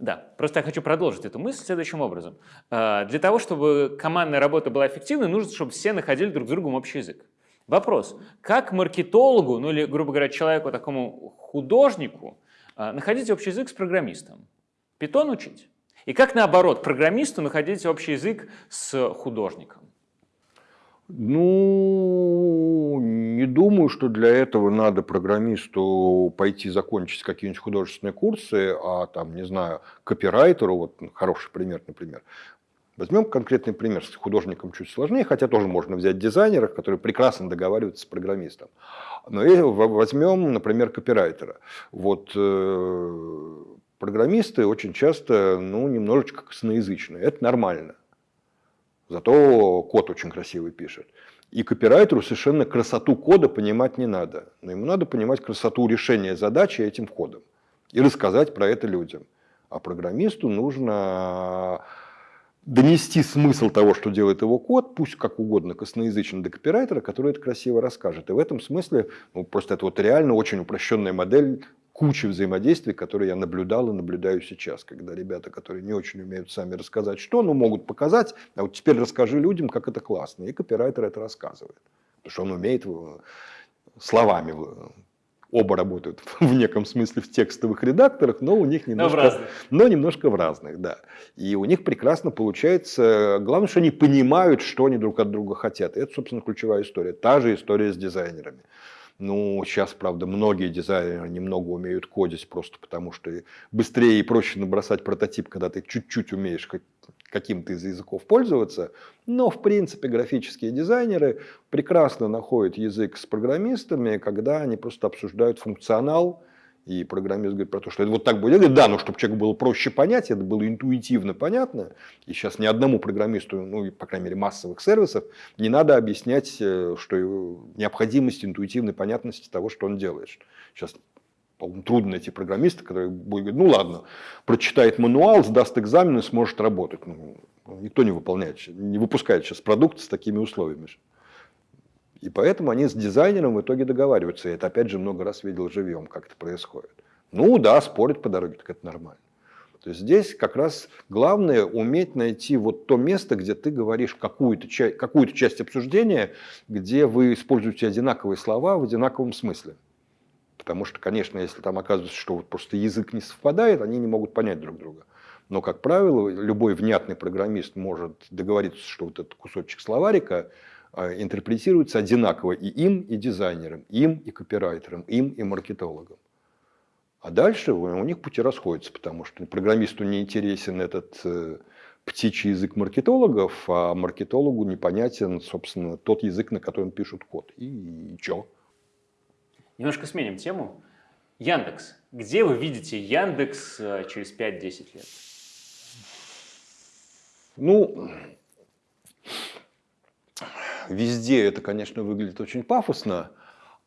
Да, просто я хочу продолжить эту мысль следующим образом. А, для того, чтобы командная работа была эффективной, нужно, чтобы все находили друг с другом общий язык. Вопрос, как маркетологу, ну или, грубо говоря, человеку, такому художнику, а, находить общий язык с программистом? Питон учить? И как наоборот, программисту находить общий язык с художником? Ну, не думаю, что для этого надо программисту пойти закончить какие-нибудь художественные курсы, а там, не знаю, копирайтеру, вот хороший пример, например, Возьмем конкретный пример. С художником чуть сложнее, хотя тоже можно взять дизайнеров, которые прекрасно договариваются с программистом. Но возьмем, например, копирайтера. Вот э, программисты очень часто ну, немножечко косноязычные. Это нормально. Зато код очень красивый пишет. И копирайтеру совершенно красоту кода понимать не надо. Но ему надо понимать красоту решения задачи этим кодом. И рассказать про это людям. А программисту нужно донести смысл того, что делает его код, пусть как угодно косноязычно до копирайтера, который это красиво расскажет. И в этом смысле ну, просто это вот реально очень упрощенная модель кучи взаимодействий, которые я наблюдал и наблюдаю сейчас, когда ребята, которые не очень умеют сами рассказать что, но могут показать, а вот теперь расскажи людям, как это классно. И копирайтер это рассказывает. Потому что он умеет словами оба работают в неком смысле в текстовых редакторах, но у них немножко, но, в но немножко в разных, да. И у них прекрасно получается. Главное, что они понимают, что они друг от друга хотят. Это, собственно, ключевая история. Та же история с дизайнерами. Ну, сейчас, правда, многие дизайнеры немного умеют кодить просто потому, что быстрее и проще набросать прототип, когда ты чуть-чуть умеешь каким-то из языков пользоваться. Но, в принципе, графические дизайнеры прекрасно находят язык с программистами, когда они просто обсуждают функционал, и программист говорит про то, что это вот так будет. Говорю, да, но чтобы человеку было проще понять, это было интуитивно понятно. И сейчас ни одному программисту, ну, по крайней мере, массовых сервисов, не надо объяснять, э, что необходимость интуитивной понятности того, что он делает. Сейчас трудно найти программиста, который будет говорить, ну ладно, прочитает мануал, сдаст экзамен и сможет работать. Ну, никто не выполняет, не выпускает сейчас продукт с такими условиями. И поэтому они с дизайнером в итоге договариваются. И это опять же много раз видел живьем, как это происходит. Ну да, спорят по дороге, так это нормально. То есть здесь как раз главное уметь найти вот то место, где ты говоришь какую-то часть, какую часть обсуждения, где вы используете одинаковые слова в одинаковом смысле. Потому что, конечно, если там оказывается, что вот просто язык не совпадает, они не могут понять друг друга. Но, как правило, любой внятный программист может договориться, что вот этот кусочек словарика а, интерпретируется одинаково и им, и дизайнерам, им, и копирайтерам, им, и маркетологам. А дальше у них пути расходятся, потому что программисту не интересен этот э, птичий язык маркетологов, а маркетологу непонятен, собственно, тот язык, на котором пишут код. И, и чё? Немножко сменим тему. Яндекс. Где вы видите Яндекс э, через 5-10 лет? Ну, везде это, конечно, выглядит очень пафосно,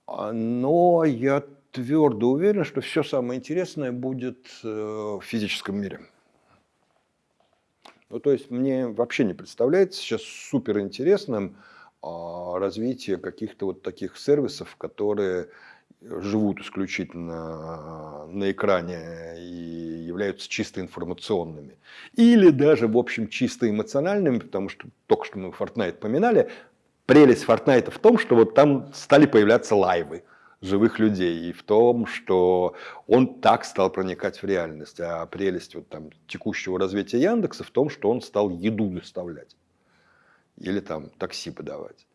а, но я твердо уверен, что все самое интересное будет э, в физическом мире. Ну, то есть мне вообще не представляется сейчас супер интересным а, развитие каких-то вот таких сервисов, которые живут исключительно на экране и являются чисто информационными. Или даже, в общем, чисто эмоциональными, потому что только что мы Fortnite поминали, прелесть Fortnite в том, что вот там стали появляться лайвы живых людей, и в том, что он так стал проникать в реальность. А прелесть вот там текущего развития Яндекса в том, что он стал еду доставлять. Или там такси подавать.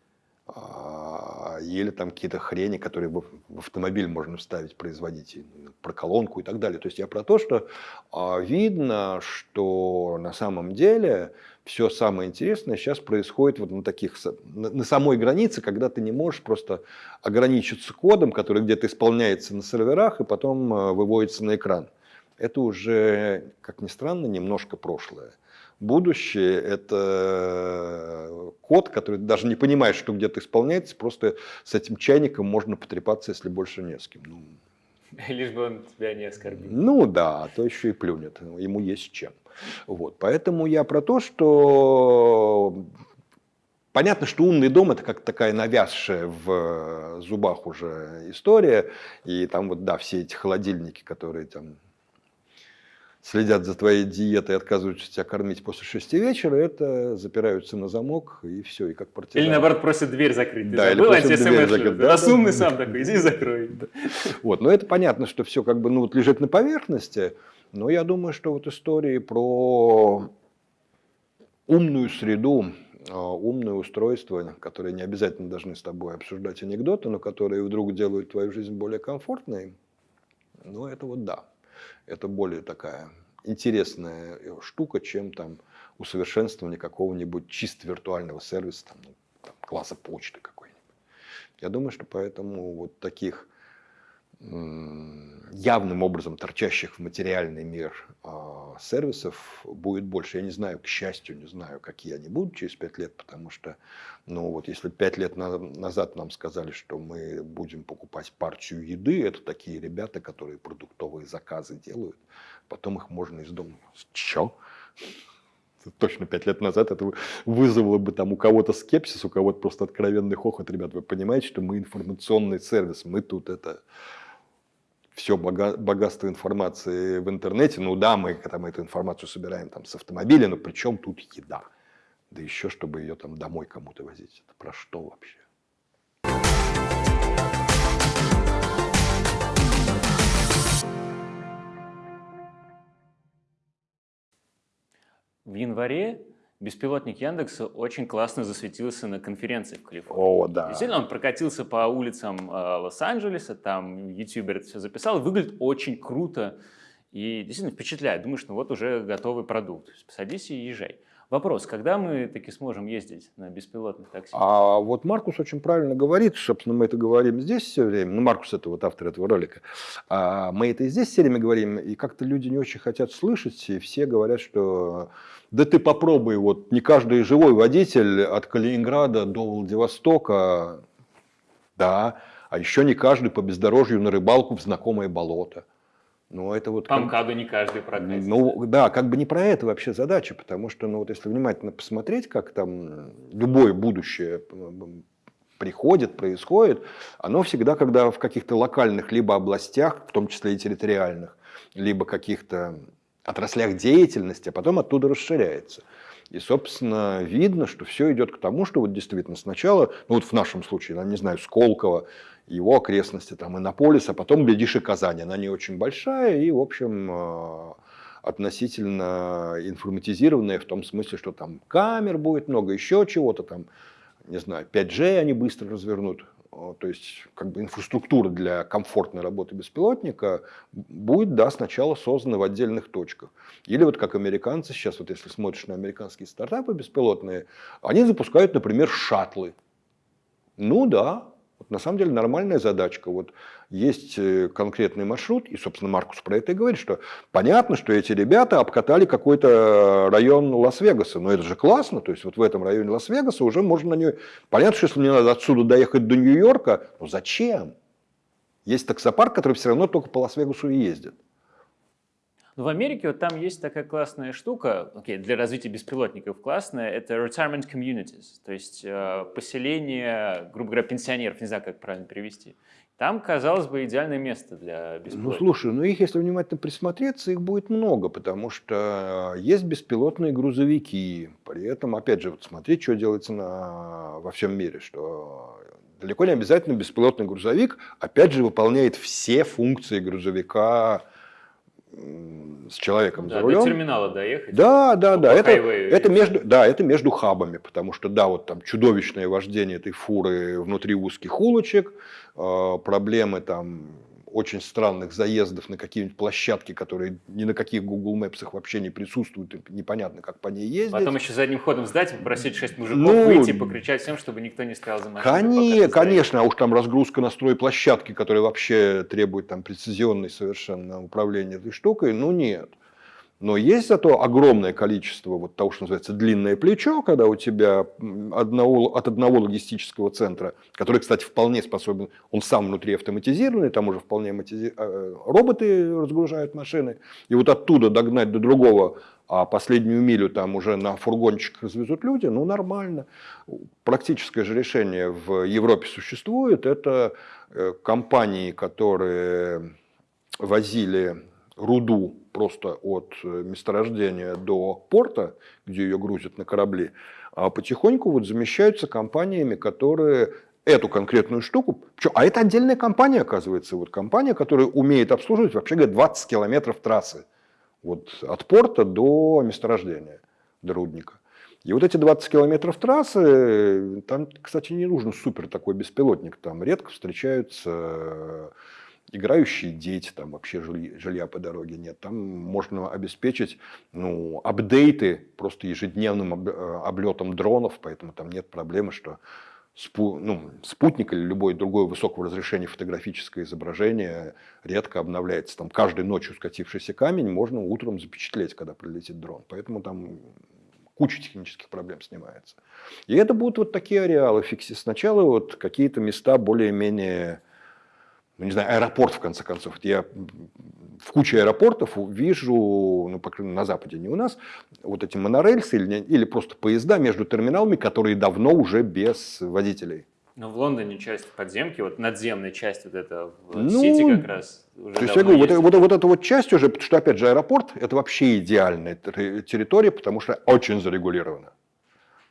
А, или там какие-то хрени, которые в автомобиль можно вставить, производить, про колонку и так далее. То есть я про то, что а, видно, что на самом деле все самое интересное сейчас происходит вот на таких, на самой границе, когда ты не можешь просто ограничиться кодом, который где-то исполняется на серверах и потом а, выводится на экран. Это уже, как ни странно, немножко прошлое будущее – это код, который даже не понимает, что где-то исполняется, просто с этим чайником можно потрепаться, если больше не с кем. Ну, Лишь бы он тебя не оскорбил. Ну да, а то еще и плюнет, ему есть чем. Вот, поэтому я про то, что Понятно, что умный дом это как такая навязшая в зубах уже история. И там вот, да, все эти холодильники, которые там следят за твоей диетой и отказываются тебя кормить после шести вечера, это запираются на замок и все, и как партизан. Или наоборот просят дверь закрыть. да, или просят дверь закрыть. Да, Раз да, умный да. сам такой, иди закрой. Вот, но это понятно, что все как бы ну, вот лежит на поверхности, но я думаю, что вот истории про умную среду, а, умное устройство, которые не обязательно должны с тобой обсуждать анекдоты, но которые вдруг делают твою жизнь более комфортной, ну это вот да это более такая интересная э, штука, чем там усовершенствование какого-нибудь чисто виртуального сервиса, там, ну, там, класса почты какой-нибудь. Я думаю, что поэтому вот таких явным образом торчащих в материальный мир э, сервисов будет больше. Я не знаю, к счастью, не знаю, какие они будут через пять лет, потому что, ну вот если пять лет на, назад нам сказали, что мы будем покупать партию еды, это такие ребята, которые продуктовые заказы делают, потом их можно из дома. Че? точно пять лет назад это вызвало бы там у кого-то скепсис, у кого-то просто откровенный хохот. Ребят, вы понимаете, что мы информационный сервис, мы тут это все богатство информации в интернете. Ну да, мы там эту информацию собираем там с автомобиля, но при чем тут еда? Да еще, чтобы ее там домой кому-то возить. Это про что вообще? В январе беспилотник Яндекса очень классно засветился на конференции в Калифорнии. О, да. Действительно, он прокатился по улицам э, Лос-Анджелеса, там ютубер это все записал, выглядит очень круто и действительно впечатляет. Думаешь, ну вот уже готовый продукт, садись и езжай. Вопрос, когда мы таки сможем ездить на беспилотных такси? А вот Маркус очень правильно говорит, собственно, мы это говорим здесь все время, ну, Маркус это вот автор этого ролика, а мы это и здесь все время говорим, и как-то люди не очень хотят слышать, и все говорят, что да ты попробуй, вот не каждый живой водитель от Калининграда до Владивостока, да, а еще не каждый по бездорожью на рыбалку в знакомое болото. Ну, это вот... По МКАДу не каждый прокатится. Ну, да, как бы не про это вообще задача, потому что, ну, вот если внимательно посмотреть, как там любое будущее приходит, происходит, оно всегда, когда в каких-то локальных либо областях, в том числе и территориальных, либо каких-то отраслях деятельности, а потом оттуда расширяется. И, собственно, видно, что все идет к тому, что вот действительно сначала, ну вот в нашем случае, я не знаю, Сколково, его окрестности, там Иннополис, а потом, глядишь, и Казань. Она не очень большая и, в общем, э, относительно информатизированная в том смысле, что там камер будет много, еще чего-то там, не знаю, 5G они быстро развернут. То есть, как бы инфраструктура для комфортной работы беспилотника будет, да, сначала создана в отдельных точках. Или вот как американцы сейчас, вот если смотришь на американские стартапы беспилотные, они запускают, например, шаттлы. Ну да, вот на самом деле нормальная задачка. Вот есть э, конкретный маршрут, и, собственно, Маркус про это и говорит, что понятно, что эти ребята обкатали какой-то район Лас-Вегаса, но это же классно, то есть вот в этом районе Лас-Вегаса уже можно на нее... Понятно, что если мне надо отсюда доехать до Нью-Йорка, ну зачем? Есть таксопарк, который все равно только по Лас-Вегасу и ездит. Но в Америке вот там есть такая классная штука, окей, для развития беспилотников классная, это retirement communities, то есть э, поселение, грубо говоря, пенсионеров, не знаю, как правильно перевести. Там, казалось бы, идеальное место для беспилотников. Ну, слушай, ну их, если внимательно присмотреться, их будет много, потому что есть беспилотные грузовики. При этом, опять же, вот смотри, что делается на, во всем мире, что далеко не обязательно беспилотный грузовик, опять же, выполняет все функции грузовика с человеком да, за рулем. До терминала доехать. Да, да, да. Это, это между, да, это между хабами, потому что да, вот там чудовищное вождение этой фуры внутри узких улочек, э, проблемы там очень странных заездов на какие-нибудь площадки, которые ни на каких Google Maps вообще не присутствуют, и непонятно, как по ней ездить. Потом еще задним ходом сдать, попросить шесть мужиков ну, выйти, покричать всем, чтобы никто не стоял за машиной. Конечно, конечно, а уж там разгрузка настрой площадки, которая вообще требует там прецизионной совершенно управления этой штукой, ну нет. Но есть зато огромное количество вот того, что называется длинное плечо, когда у тебя одного, от одного логистического центра, который, кстати, вполне способен, он сам внутри автоматизированный, там уже вполне матизи... Э, роботы разгружают машины, и вот оттуда догнать до другого, а последнюю милю там уже на фургончиках развезут люди, ну нормально. Практическое же решение в Европе существует, это э, компании, которые возили руду просто от э, месторождения до порта, где ее грузят на корабли, а потихоньку вот замещаются компаниями, которые эту конкретную штуку, а это отдельная компания, оказывается, вот компания, которая умеет обслуживать, вообще говоря, 20 километров трассы, вот от порта до месторождения, до рудника. И вот эти 20 километров трассы, там, кстати, не нужен супер такой беспилотник, там редко встречаются играющие дети, там вообще жилья, жилья по дороге нет. Там можно обеспечить ну, апдейты просто ежедневным э, облетом дронов, поэтому там нет проблемы, что спу, ну, спутник или любое другое высокого разрешения фотографическое изображение редко обновляется. Там каждой ночью скатившийся камень можно утром запечатлеть, когда прилетит дрон. Поэтому там куча технических проблем снимается. И это будут вот такие ареалы. Фикси. Сначала вот какие-то места более-менее ну, не знаю, аэропорт, в конце концов. Я в куче аэропортов вижу, ну, по крайней мере, на Западе, не у нас, вот эти монорельсы или, или просто поезда между терминалами, которые давно уже без водителей. Ну, в Лондоне часть подземки, вот надземная часть вот эта в ну, Сити как раз уже То есть я говорю, вот, вот, вот эта вот часть уже, потому что, опять же, аэропорт – это вообще идеальная территория, потому что очень зарегулирована.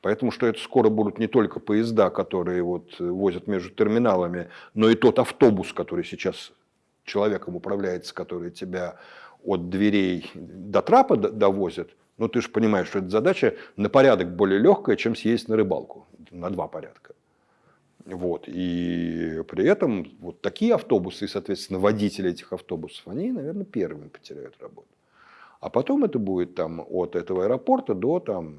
Поэтому что это скоро будут не только поезда, которые вот возят между терминалами, но и тот автобус, который сейчас человеком управляется, который тебя от дверей до трапа довозит. Ну, ты же понимаешь, что эта задача на порядок более легкая, чем съездить на рыбалку. На два порядка. Вот. И при этом вот такие автобусы и, соответственно, водители этих автобусов, они, наверное, первыми потеряют работу. А потом это будет там от этого аэропорта до там,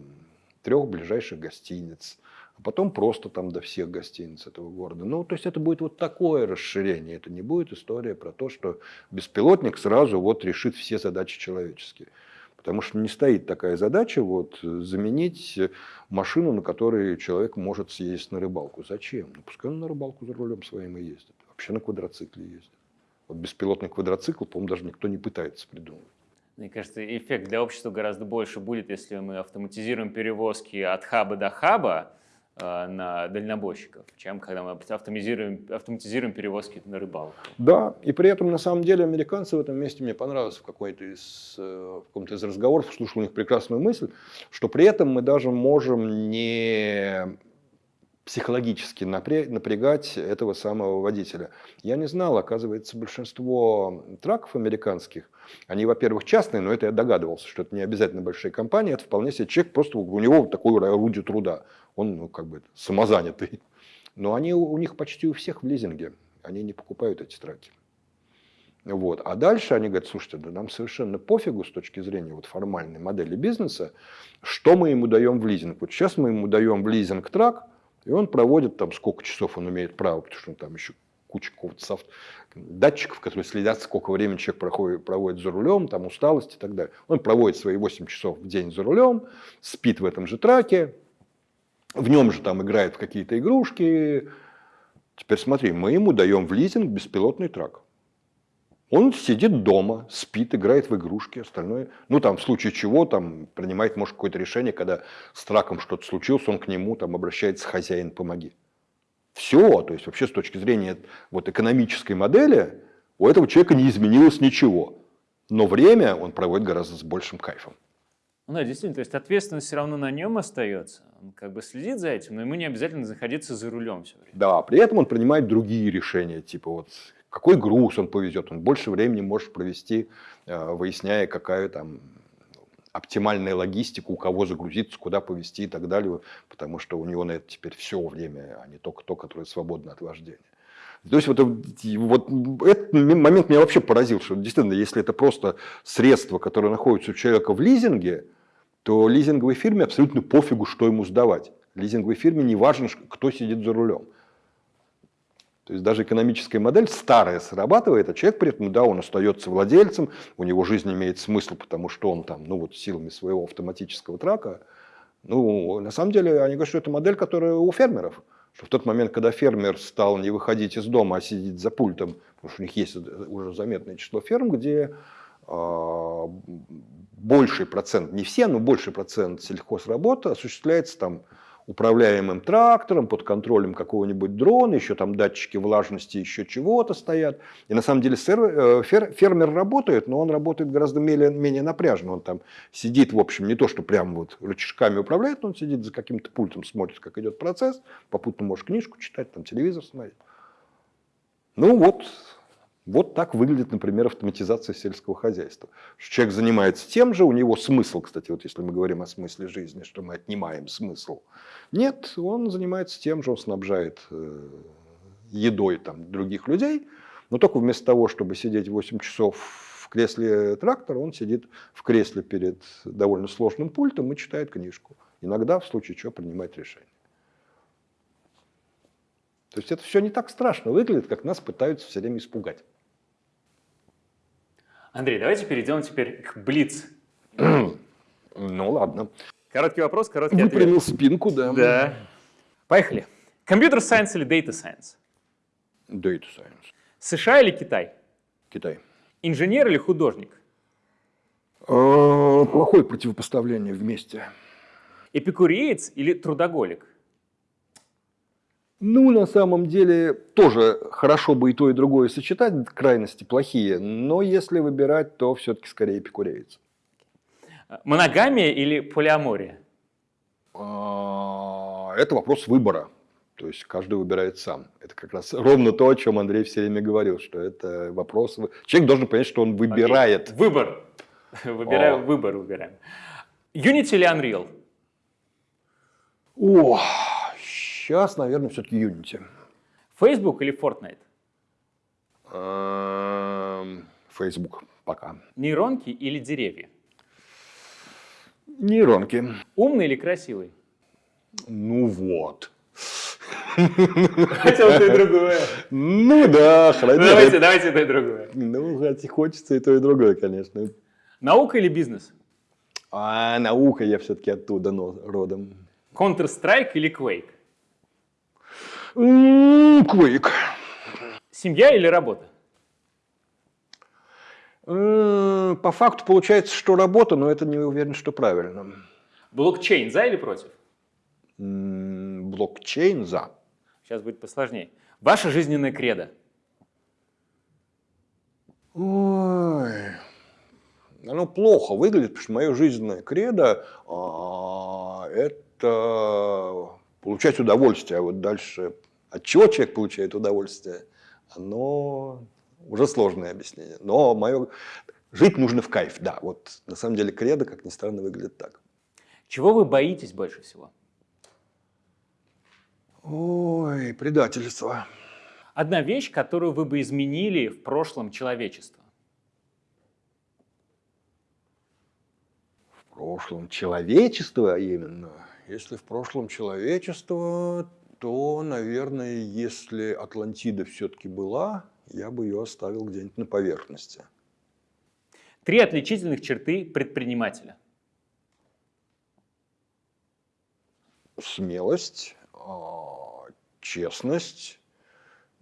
трех ближайших гостиниц, а потом просто там до всех гостиниц этого города. Ну, то есть это будет вот такое расширение, это не будет история про то, что беспилотник сразу вот решит все задачи человеческие. Потому что не стоит такая задача вот, заменить машину, на которой человек может съездить на рыбалку. Зачем? Ну, пускай он на рыбалку за рулем своим и ездит. Вообще на квадроцикле ездит. Вот беспилотный квадроцикл, по-моему, даже никто не пытается придумать. Мне кажется, эффект для общества гораздо больше будет, если мы автоматизируем перевозки от хаба до хаба э, на дальнобойщиков, чем когда мы автоматизируем, автоматизируем перевозки на рыбалку. Да, и при этом на самом деле американцы в этом месте мне понравилось в, какой-то из, э, в каком-то из разговоров, слушал у них прекрасную мысль, что при этом мы даже можем не психологически напрягать этого самого водителя. Я не знал, оказывается, большинство траков американских, они, во-первых, частные, но это я догадывался, что это не обязательно большие компании, это вполне себе человек, просто у него такое орудие труда, он ну, как бы самозанятый. Но они у них почти у всех в лизинге, они не покупают эти траки. Вот. А дальше они говорят, слушайте, да нам совершенно пофигу с точки зрения вот формальной модели бизнеса, что мы ему даем в лизинг. Вот сейчас мы ему даем в лизинг трак, и он проводит там, сколько часов он имеет право, потому что там еще куча какого-то датчиков, которые следят, сколько времени человек проходит, проводит за рулем, там усталость и так далее. Он проводит свои 8 часов в день за рулем, спит в этом же траке, в нем же там играет в какие-то игрушки. Теперь смотри, мы ему даем в лизинг беспилотный трак. Он сидит дома, спит, играет в игрушки, остальное. Ну, там, в случае чего, там, принимает, может, какое-то решение, когда с траком что-то случилось, он к нему там обращается, хозяин, помоги. Все, то есть вообще с точки зрения вот, экономической модели у этого человека не изменилось ничего. Но время он проводит гораздо с большим кайфом. Ну да, действительно, то есть ответственность все равно на нем остается. Он как бы следит за этим, но ему не обязательно находиться за рулем все время. Да, при этом он принимает другие решения, типа вот какой груз он повезет, он больше времени может провести, э, выясняя, какая там оптимальная логистика, у кого загрузиться, куда повезти и так далее, потому что у него на это теперь все время, а не только то, которое свободно от вождения. То есть вот, вот этот момент меня вообще поразил, что действительно, если это просто средство, которое находится у человека в лизинге, то лизинговой фирме абсолютно пофигу, что ему сдавать. Лизинговой фирме не важно, кто сидит за рулем. То есть даже экономическая модель старая срабатывает, а человек при этом, да, он остается владельцем, у него жизнь имеет смысл, потому что он там, ну вот силами своего автоматического трака. Ну, на самом деле, они говорят, что это модель, которая у фермеров. Что в тот момент, когда фермер стал не выходить из дома, а сидеть за пультом, потому что у них есть уже заметное число ферм, где э, больший процент, не все, но больший процент сельхозработы осуществляется там управляемым трактором, под контролем какого-нибудь дрона, еще там датчики влажности, еще чего-то стоят. И на самом деле э, фермер работает, но он работает гораздо менее, менее напряжно. Он там сидит, в общем, не то, что прям вот рычажками управляет, но он сидит за каким-то пультом, смотрит, как идет процесс, попутно может книжку читать, там телевизор смотреть. Ну вот, вот так выглядит, например, автоматизация сельского хозяйства. Человек занимается тем же, у него смысл, кстати, вот если мы говорим о смысле жизни, что мы отнимаем смысл. Нет, он занимается тем же, он снабжает э, едой там, других людей, но только вместо того, чтобы сидеть 8 часов в кресле трактора, он сидит в кресле перед довольно сложным пультом и читает книжку. Иногда, в случае чего, принимает решение. То есть это все не так страшно выглядит, как нас пытаются все время испугать. Андрей, давайте перейдем теперь к Блиц. ну ладно. Короткий вопрос, короткий Выпрямил ответ. спинку, да. Да. Поехали. Компьютер сайенс или Data Science? Data Science. США или Китай? Китай. Инженер или художник? Э, Плохое противопоставление вместе. Эпикуреец или трудоголик? Ну, на самом деле, тоже хорошо бы и то, и другое сочетать, крайности плохие, но если выбирать, то все-таки скорее эпикуреец. Моногамия или полиамория? А, Это вопрос выбора. То есть каждый выбирает сам. Это как раз ровно то, о чем Андрей все время говорил, что это вопрос... Человек должен понять, что он выбирает. Окей. Выбор. Выбираю, О. выбор выбираем. Unity или Unreal? О, сейчас, наверное, все-таки Unity. Facebook или Fortnite? Эм, Facebook пока. Нейронки или деревья? Нейронки. Умный или красивый? Ну вот. Хотел то и другое. Ну да, хорошо. Давайте, давайте то и другое. Ну, хоть хочется и то, и другое, конечно. Наука или бизнес? А наука я все-таки оттуда но, родом. Counter-Strike или Quake? Quake. Семья или работа? По факту получается, что работа, но это не уверен, что правильно. Блокчейн за или против? Блокчейн за. Сейчас будет посложнее. Ваша жизненная кредо. Ой, оно плохо выглядит, потому что мое жизненное кредо а, это получать удовольствие. А вот дальше от чего человек получает удовольствие, оно уже сложное объяснение. Но мое жить нужно в кайф, да. Вот на самом деле кредо, как ни странно, выглядит так. Чего вы боитесь больше всего? Ой, предательство. Одна вещь, которую вы бы изменили в прошлом человечества. В прошлом человечество именно. Если в прошлом человечество, то, наверное, если Атлантида все-таки была, я бы ее оставил где-нибудь на поверхности. Три отличительных черты предпринимателя. Смелость, а, честность,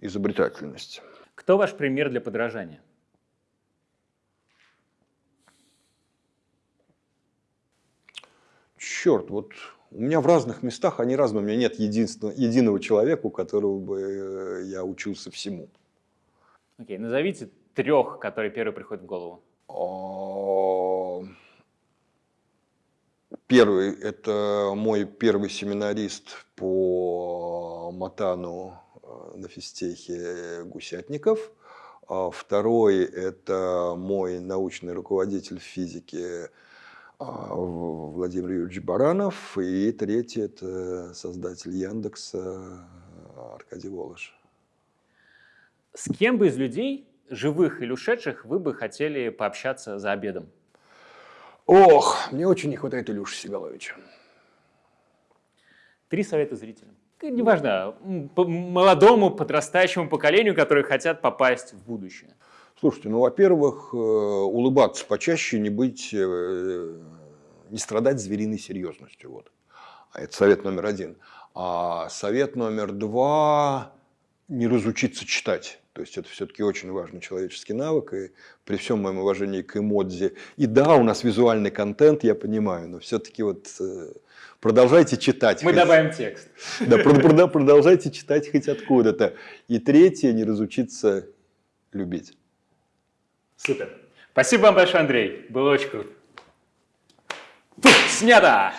изобретательность. Кто ваш пример для подражания? Черт, вот у меня в разных местах они разные. У меня нет единственного, единого человека, у которого бы э, я учился всему. Окей, назовите трех, которые первые приходят в голову. Первый – это мой первый семинарист по Матану э, на физтехе Гусятников. А Второй – это мой научный руководитель физики Владимир Юрьевич Баранов. И третий – это создатель Яндекса Аркадий Волош. С кем бы из людей, живых или ушедших, вы бы хотели пообщаться за обедом? Ох, мне очень не хватает Илюши Сигаловича. Три совета зрителям. Неважно, молодому, подрастающему поколению, которые хотят попасть в будущее. Слушайте, ну, во-первых, э, улыбаться почаще, не быть, э, не страдать звериной серьезностью. Вот. А Это совет номер один. А совет номер два – не разучиться читать. То есть это все-таки очень важный человеческий навык. И при всем моем уважении к эмодзи. И да, у нас визуальный контент, я понимаю, но все-таки вот э, продолжайте читать. Мы хоть- добавим текст. Да, прод- прод- продолжайте читать хоть откуда-то. И третье – не разучиться любить. Супер. Спасибо вам большое, Андрей. Было очень круто. Фу, снято!